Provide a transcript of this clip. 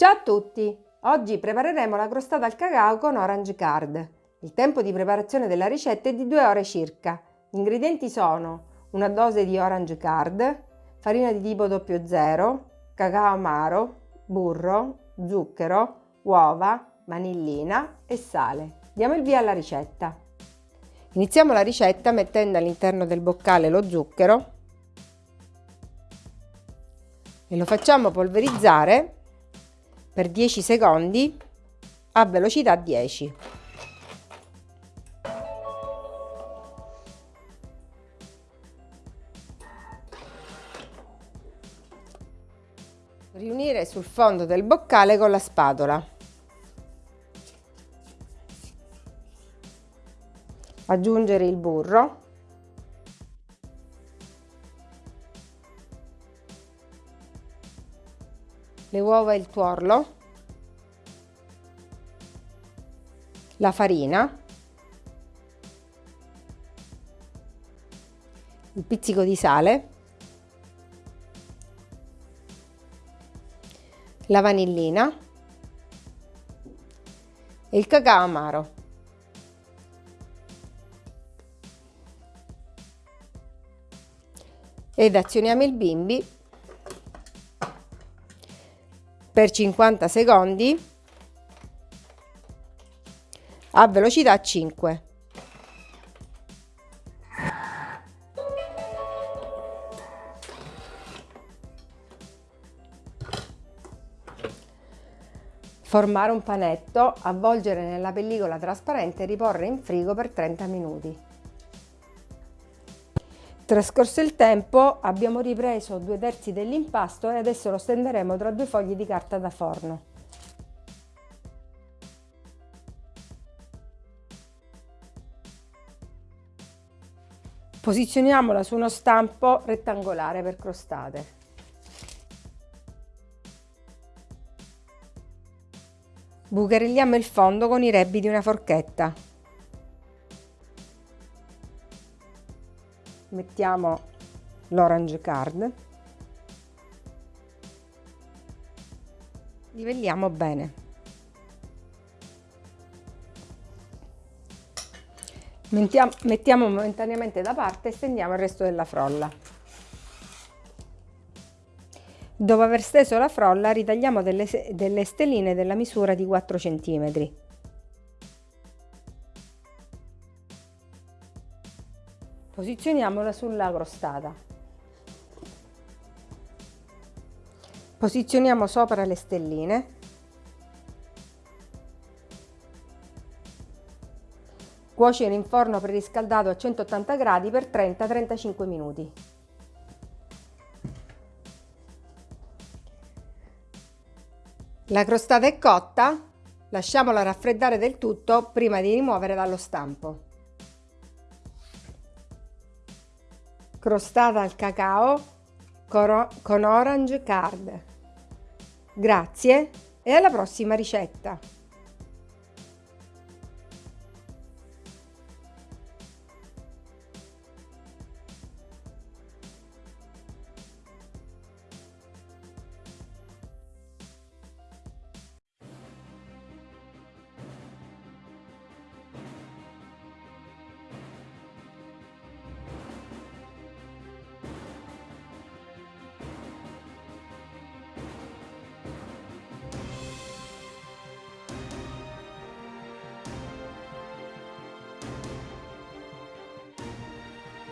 Ciao a tutti! Oggi prepareremo la crostata al cacao con Orange Card. Il tempo di preparazione della ricetta è di 2 ore circa. Gli ingredienti sono una dose di Orange Card, farina di tipo 00, cacao amaro, burro, zucchero, uova, vanillina e sale. Diamo il via alla ricetta. Iniziamo la ricetta mettendo all'interno del boccale lo zucchero e lo facciamo polverizzare per 10 secondi a velocità 10. Riunire sul fondo del boccale con la spatola. Aggiungere il burro. Le uova e il tuorlo, la farina, il pizzico di sale, la vanillina e il cacao amaro. Ed azioniamo il bimbi per 50 secondi a velocità 5. Formare un panetto, avvolgere nella pellicola trasparente e riporre in frigo per 30 minuti. Trascorso il tempo abbiamo ripreso due terzi dell'impasto e adesso lo stenderemo tra due fogli di carta da forno. Posizioniamola su uno stampo rettangolare per crostate. Bucherelliamo il fondo con i rebbi di una forchetta. Mettiamo l'orange card. Livelliamo bene. Mettiamo, mettiamo momentaneamente da parte e stendiamo il resto della frolla. Dopo aver steso la frolla ritagliamo delle, delle stelline della misura di 4 centimetri Posizioniamola sulla crostata. Posizioniamo sopra le stelline. Cuocere in forno preriscaldato a 180 gradi per 30-35 minuti. La crostata è cotta, lasciamola raffreddare del tutto prima di rimuovere dallo stampo. Crostata al cacao con orange card. Grazie e alla prossima ricetta!